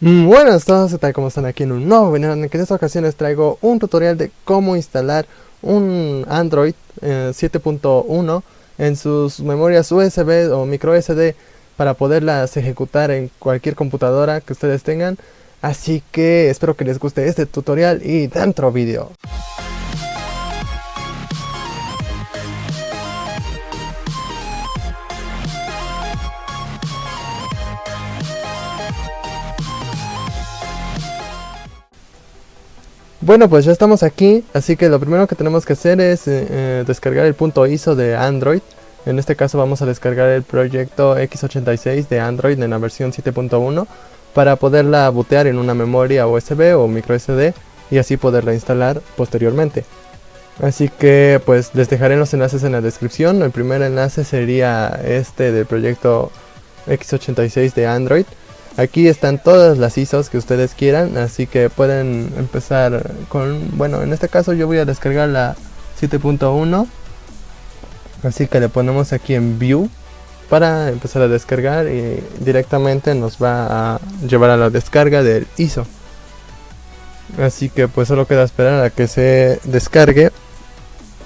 Mm, buenas todos, ¿qué tal? ¿Cómo están aquí en un nuevo video? En que en esta ocasión les traigo un tutorial de cómo instalar un Android 7.1 eh, en sus memorias USB o micro SD para poderlas ejecutar en cualquier computadora que ustedes tengan. Así que espero que les guste este tutorial y dentro vídeo. Bueno, pues ya estamos aquí, así que lo primero que tenemos que hacer es eh, eh, descargar el punto ISO de Android. En este caso vamos a descargar el proyecto x86 de Android en la versión 7.1 para poderla bootear en una memoria USB o micro SD y así poderla instalar posteriormente. Así que pues les dejaré los enlaces en la descripción. El primer enlace sería este del proyecto x86 de Android. Aquí están todas las ISOs que ustedes quieran, así que pueden empezar con, bueno, en este caso yo voy a descargar la 7.1, así que le ponemos aquí en View para empezar a descargar y directamente nos va a llevar a la descarga del ISO. Así que pues solo queda esperar a que se descargue.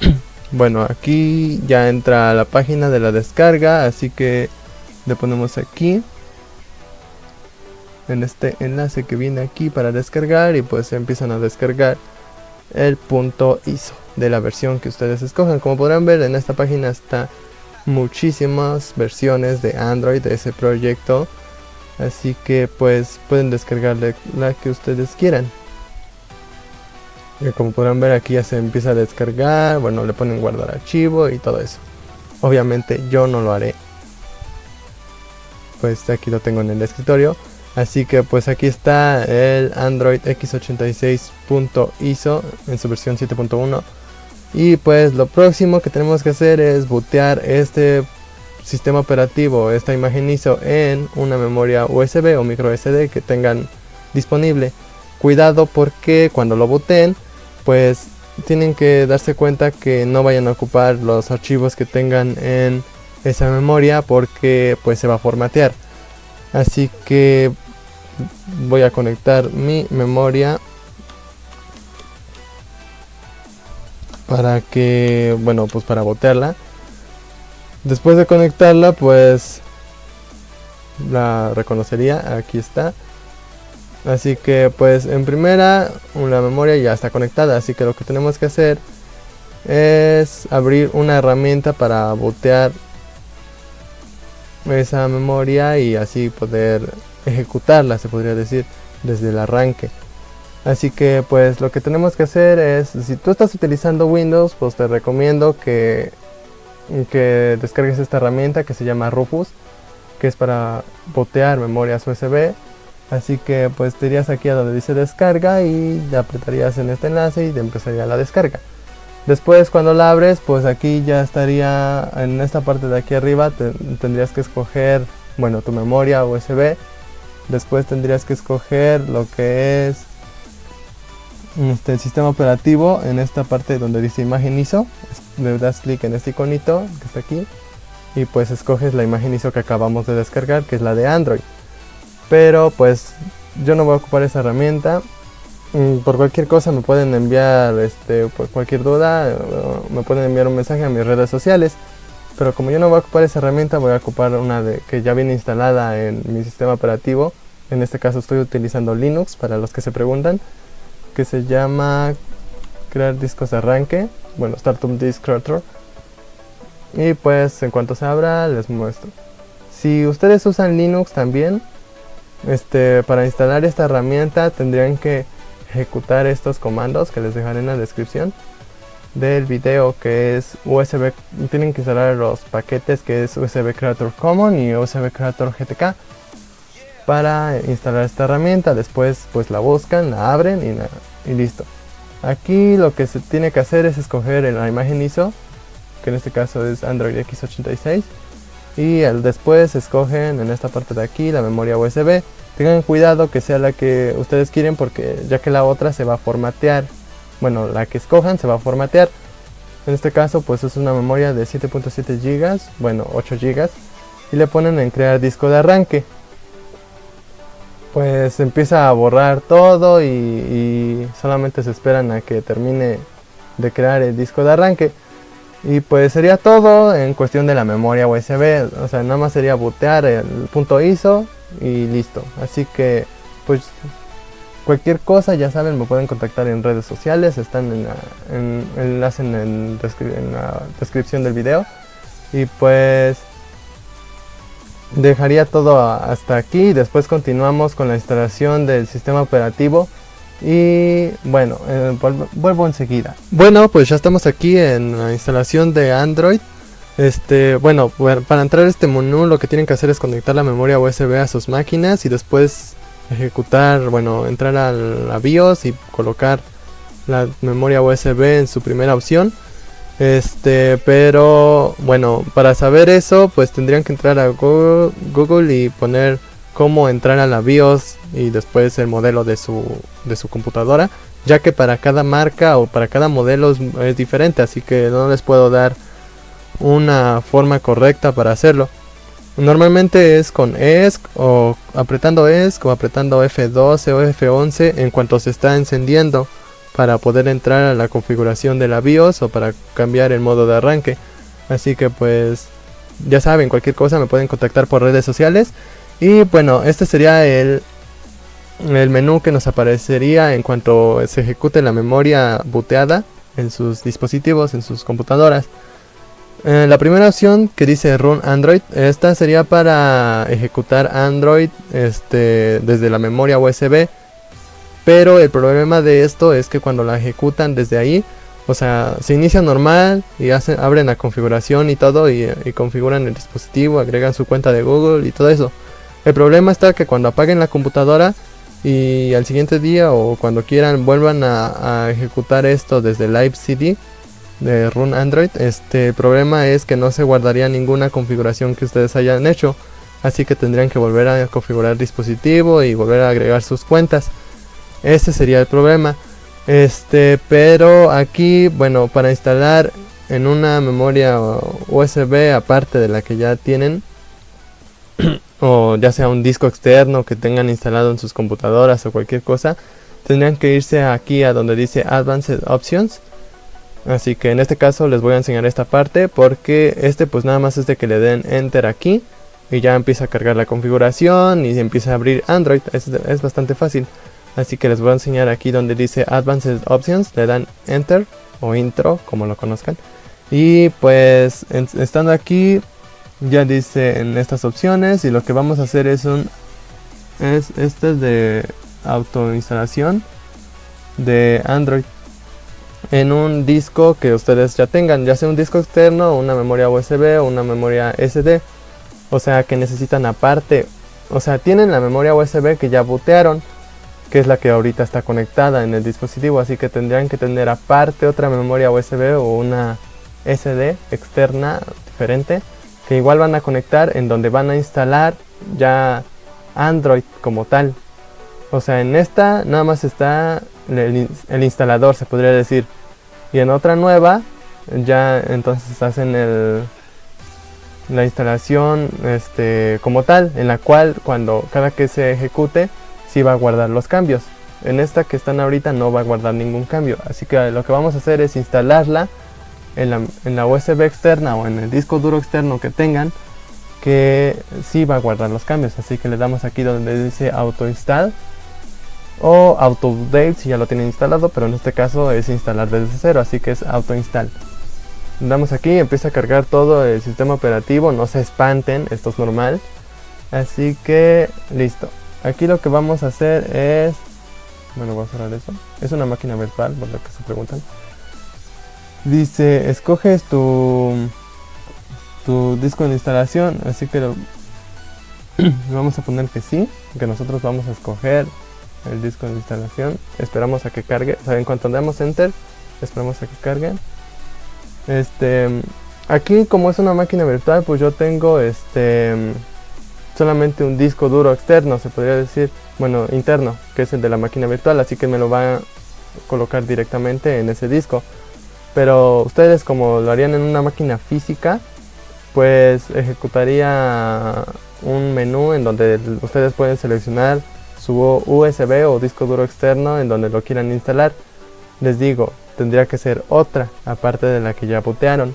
bueno, aquí ya entra la página de la descarga, así que le ponemos aquí en este enlace que viene aquí para descargar y pues empiezan a descargar el punto ISO de la versión que ustedes escojan. Como podrán ver en esta página está muchísimas versiones de Android de ese proyecto. Así que pues pueden descargarle la que ustedes quieran. Y como podrán ver aquí ya se empieza a descargar, bueno le ponen guardar archivo y todo eso. Obviamente yo no lo haré. Pues aquí lo tengo en el escritorio. Así que pues aquí está el Android x86.iso en su versión 7.1 y pues lo próximo que tenemos que hacer es bootear este sistema operativo, esta imagen ISO en una memoria USB o micro SD que tengan disponible. Cuidado porque cuando lo booten pues tienen que darse cuenta que no vayan a ocupar los archivos que tengan en esa memoria porque pues se va a formatear. Así que voy a conectar mi memoria para que, bueno, pues para botearla. Después de conectarla, pues la reconocería, aquí está. Así que pues en primera una memoria ya está conectada, así que lo que tenemos que hacer es abrir una herramienta para botear esa memoria y así poder ejecutarla, se podría decir, desde el arranque. Así que pues lo que tenemos que hacer es, si tú estás utilizando Windows, pues te recomiendo que, que descargues esta herramienta que se llama Rufus, que es para botear memorias USB. Así que pues te irías aquí a donde dice descarga y apretarías en este enlace y te empezaría la descarga. Después cuando la abres, pues aquí ya estaría en esta parte de aquí arriba, tendrías que escoger, bueno, tu memoria USB Después tendrías que escoger lo que es este, el sistema operativo en esta parte donde dice imagen ISO. Le das clic en este iconito que está aquí y pues escoges la imagen ISO que acabamos de descargar que es la de Android. Pero pues yo no voy a ocupar esa herramienta. Mm, por cualquier cosa me pueden enviar, este, por cualquier duda, me pueden enviar un mensaje a mis redes sociales. Pero como yo no voy a ocupar esa herramienta, voy a ocupar una de, que ya viene instalada en mi sistema operativo. En este caso estoy utilizando Linux, para los que se preguntan, que se llama crear discos de arranque, bueno, Startup Disk Creator. Y pues en cuanto se abra les muestro. Si ustedes usan Linux también, este, para instalar esta herramienta tendrían que ejecutar estos comandos que les dejaré en la descripción del video que es USB, tienen que instalar los paquetes que es USB Creator Common y USB Creator GTK para instalar esta herramienta, después pues la buscan, la abren y, listo. Aquí lo que se tiene que hacer es escoger la imagen ISO, que en este caso es Android X86 y después escogen en esta parte de aquí la memoria USB. Tengan cuidado que sea la que ustedes quieren porque ya que la otra se va a formatear bueno, la que escojan se va a formatear. En este caso pues es una memoria de 7.7 GB, bueno 8 GB y le ponen en crear disco de arranque. pues empieza a borrar todo y, y solamente se esperan a que termine de crear el disco de arranque. Y pues sería todo en cuestión de la memoria USB, o sea, nada más sería bootear el punto ISO y listo. Así que pues cualquier cosa, ya saben, me pueden contactar en redes sociales, están en, la, en enlace en, en la descripción del video. Y pues dejaría todo hasta aquí, después continuamos con la instalación del sistema operativo y bueno, eh, vuelvo enseguida. Bueno, pues ya estamos aquí en la instalación de Android. Este, bueno, para entrar a este menú lo que tienen que hacer es conectar la memoria USB a sus máquinas y después ejecutar, bueno, entrar a la BIOS y colocar la memoria USB en su primera opción. Este, pero bueno, para saber eso, pues tendrían que entrar a Google, y poner cómo entrar a la BIOS y después el modelo de su, de su computadora, ya que para cada marca o para cada modelo es, diferente, así que no les puedo dar una forma correcta para hacerlo. Normalmente es con ESC o apretando ESC o apretando F12 o F11 en cuanto se está encendiendo para poder entrar a la configuración de la BIOS o para cambiar el modo de arranque. Así que pues ya saben, cualquier cosa me pueden contactar por redes sociales y bueno, este sería el, el menú que nos aparecería en cuanto se ejecute la memoria booteada en sus dispositivos, en sus computadoras. Eh, la primera opción que dice Run Android, esta sería para ejecutar Android este, desde la memoria USB. Pero el problema de esto es que cuando la ejecutan desde ahí, o sea, se inicia normal y hacen, abren la configuración y todo y configuran el dispositivo, agregan su cuenta de Google y todo eso. El problema está que cuando apaguen la computadora y al siguiente día o cuando quieran vuelvan a, ejecutar esto desde Live CD de Run Android, este problema es que no se guardaría ninguna configuración que ustedes hayan hecho. Así que tendrían que volver a configurar dispositivo y volver a agregar sus cuentas. Ese sería el problema. Este, pero aquí, bueno, para instalar en una memoria USB aparte de la que ya tienen, o ya sea un disco externo que tengan instalado en sus computadoras o cualquier cosa, tendrían que irse aquí a donde dice Advanced Options. Así que en este caso les voy a enseñar esta parte porque este pues nada más es de que le den Enter aquí y ya empieza a cargar la configuración y empieza a abrir Android, es, es bastante fácil. Así que les voy a enseñar aquí donde dice Advanced Options, le dan Enter o Intro como lo conozcan. Y pues estando aquí ya dice en estas opciones y lo que vamos a hacer es un es este es de autoinstalación de Android en un disco que ustedes ya tengan, ya sea un disco externo, una memoria USB o una memoria SD. O sea que necesitan aparte, o sea, tienen la memoria USB que ya bootearon, que es la que ahorita está conectada en el dispositivo, así que tendrían que tener aparte otra memoria USB o una SD externa diferente que igual van a conectar en donde van a instalar ya Android como tal. O sea, en esta nada más está el, instalador, se podría decir. Y en otra nueva, ya entonces hacen el, la instalación este, como tal, en la cual cuando cada que se ejecute, sí va a guardar los cambios. En esta que están ahorita no va a guardar ningún cambio. Así que lo que vamos a hacer es instalarla en la, USB externa o en el disco duro externo que tengan que sí va a guardar los cambios así que le damos aquí donde dice auto install o auto update si ya lo tienen instalado pero en este caso es instalar desde cero así que es auto install le damos aquí empieza a cargar todo el sistema operativo no se espanten esto es normal. Así que listo. Aquí lo que vamos a hacer es bueno voy a cerrar eso es una máquina virtual por lo que se preguntan. Dice, escoges tu, tu disco de instalación, así que lo, vamos a poner que sí, que nosotros vamos a escoger el disco de instalación. Esperamos a que cargue, o sea, en cuanto damos enter, esperamos a que cargue. Este, aquí como es una máquina virtual, pues yo tengo este solamente un disco duro externo, se podría decir, bueno, interno, que es el de la máquina virtual, así que me lo va a colocar directamente en ese disco pero ustedes como lo harían en una máquina física, pues ejecutaría un menú en donde ustedes pueden seleccionar su USB o disco duro externo en donde lo quieran instalar. Les digo, tendría que ser otra, aparte de la que ya botearon.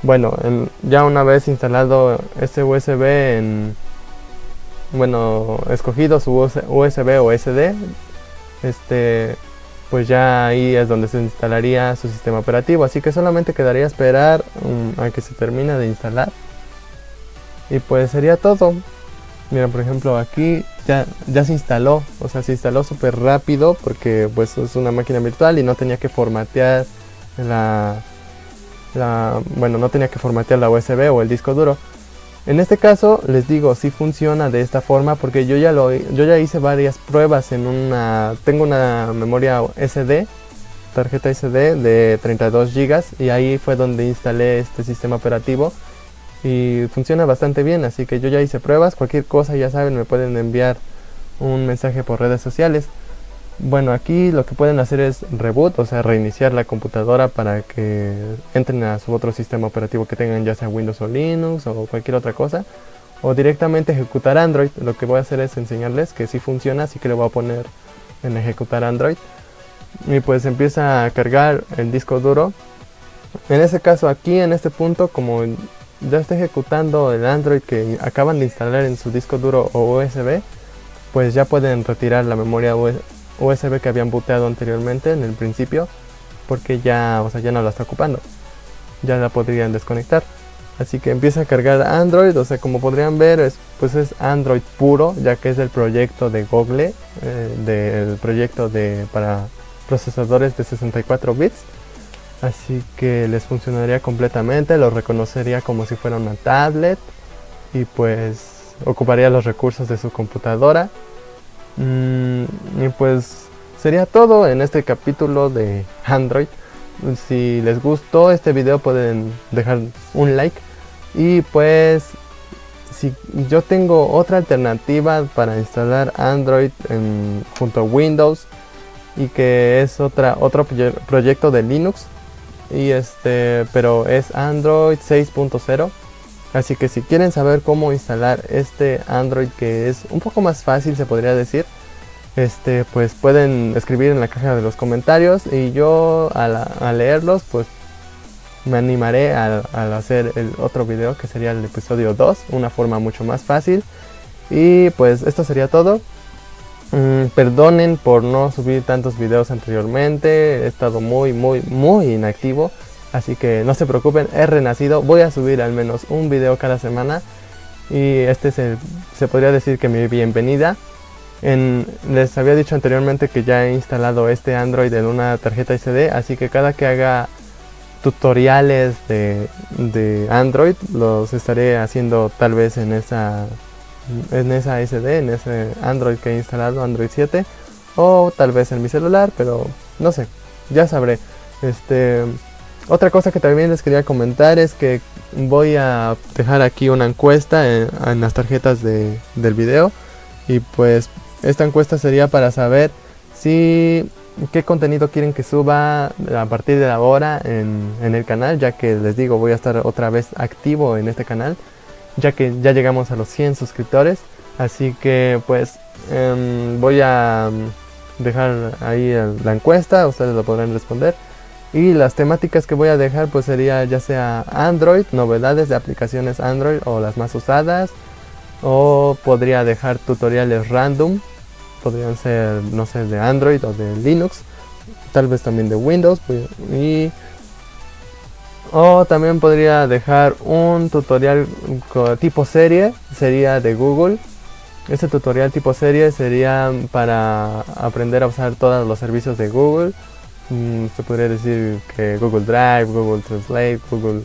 Bueno, ya una vez instalado este USB en... Bueno, escogido su USB o SD, este, pues ya ahí es donde se instalaría su sistema operativo. Así que solamente quedaría esperar um, a que se termine de instalar. Y pues sería todo. Mira, por ejemplo, aquí ya, ya se instaló, o sea, se instaló súper rápido porque pues es una máquina virtual y no tenía que formatear la, bueno, no tenía que formatear la USB o el disco duro. En este caso, les digo, sí funciona de esta forma porque yo ya lo, yo ya hice varias pruebas en una, tengo una memoria SD, tarjeta SD de 32 GB y ahí fue donde instalé este sistema operativo y funciona bastante bien, así que yo ya hice pruebas, cualquier cosa ya saben me pueden enviar un mensaje por redes sociales. Bueno, aquí lo que pueden hacer es reboot, o sea, reiniciar la computadora para que entren a su otro sistema operativo que tengan, ya sea Windows o Linux o cualquier otra cosa. O directamente ejecutar Android. Lo que voy a hacer es enseñarles que sí funciona, así que le voy a poner en ejecutar Android. Y pues empieza a cargar el disco duro. En ese caso aquí, en este punto, como ya está ejecutando el Android que acaban de instalar en su disco duro o USB, pues ya pueden retirar la memoria USB que habían booteado anteriormente en el principio, porque ya, o sea, ya no la está ocupando. Ya la podrían desconectar. Así que empieza a cargar Android, o sea, como podrían ver, es, pues es Android puro, ya que es del proyecto de Google, eh, del proyecto de, para procesadores de 64 bits así que les funcionaría completamente, lo reconocería como si fuera una tablet y pues ocuparía los recursos de su computadora. Mm, y pues sería todo en este capítulo de Android. Si les gustó este video pueden dejar un like. Y pues si yo tengo otra alternativa para instalar Android junto a Windows y que es otra, otro proyecto de Linux y este pero es Android 6.0 así que si quieren saber cómo instalar este Android que es un poco más fácil se podría decir este pues pueden escribir en la caja de los comentarios y yo al, leerlos pues me animaré al, hacer el otro video que sería el episodio 2 una forma mucho más fácil. Y pues esto sería todo Mm, perdonen por no subir tantos videos anteriormente, he estado muy muy muy inactivo, así que no se preocupen, he renacido, voy a subir al menos un video cada semana. Y este es se podría decir que mi bienvenida. les había dicho anteriormente que ya he instalado este Android en una tarjeta SD, así que cada que haga tutoriales de, de Android los estaré haciendo tal vez en esa en esa SD, en ese Android que he instalado, Android 7, o tal vez en mi celular, pero no sé, ya sabré. Este, otra cosa que también les quería comentar es que voy a dejar aquí una encuesta en, las tarjetas de, del video y pues esta encuesta sería para saber si qué contenido quieren que suba a partir de ahora en, en el canal ya que les digo voy a estar otra vez activo en este canal ya que ya llegamos a los 100 suscriptores. Así que pues em, voy a mm, dejar ahí la encuesta, ustedes lo podrán responder. Y las temáticas que voy a dejar pues sería ya sea Android, novedades de aplicaciones Android o las más usadas. O podría dejar tutoriales random, podrían ser no sé de Android o de Linux, tal vez también de Windows. Pues, y o también podría dejar un tutorial tipo serie, sería de Google. Este tutorial tipo serie sería para aprender a usar todos los servicios de Google. Mm, se podría decir que Google Drive, Google Translate, Google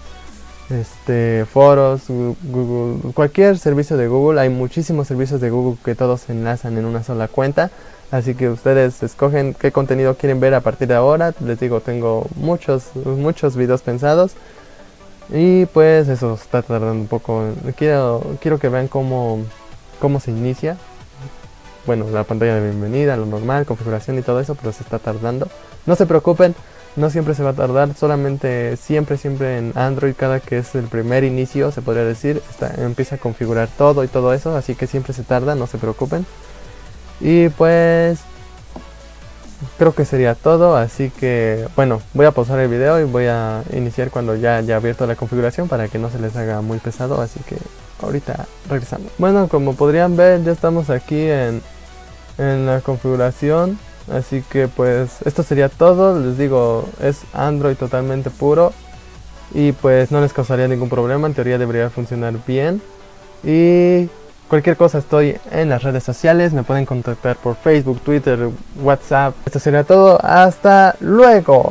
este, Foros, Google, cualquier servicio de Google. Hay muchísimos servicios de Google que todos se enlazan en una sola cuenta. Así que ustedes escogen qué contenido quieren ver a partir de ahora. Les digo, tengo muchos, muchos videos pensados. Y pues eso está tardando un poco. Quiero, quiero que vean cómo, cómo se inicia. Bueno, la pantalla de bienvenida, lo normal, configuración y todo eso, pero se está tardando. No se preocupen, no siempre se va a tardar, solamente siempre, siempre en Android, cada que es el primer inicio, se podría decir, empieza a configurar todo y todo eso, así que siempre se tarda, no se preocupen. Y pues creo que sería todo, así que bueno, voy a pausar el video y voy a iniciar cuando ya haya abierto la configuración para que no se les haga muy pesado, así que ahorita regresamos. Bueno, como podrían ver ya estamos aquí en, en la configuración, así que pues esto sería todo, les digo, es Android totalmente puro y pues no les causaría ningún problema, en teoría debería funcionar bien y Cualquier cosa estoy en las redes sociales, me pueden contactar por Facebook, Twitter, WhatsApp. Esto sería todo, hasta luego.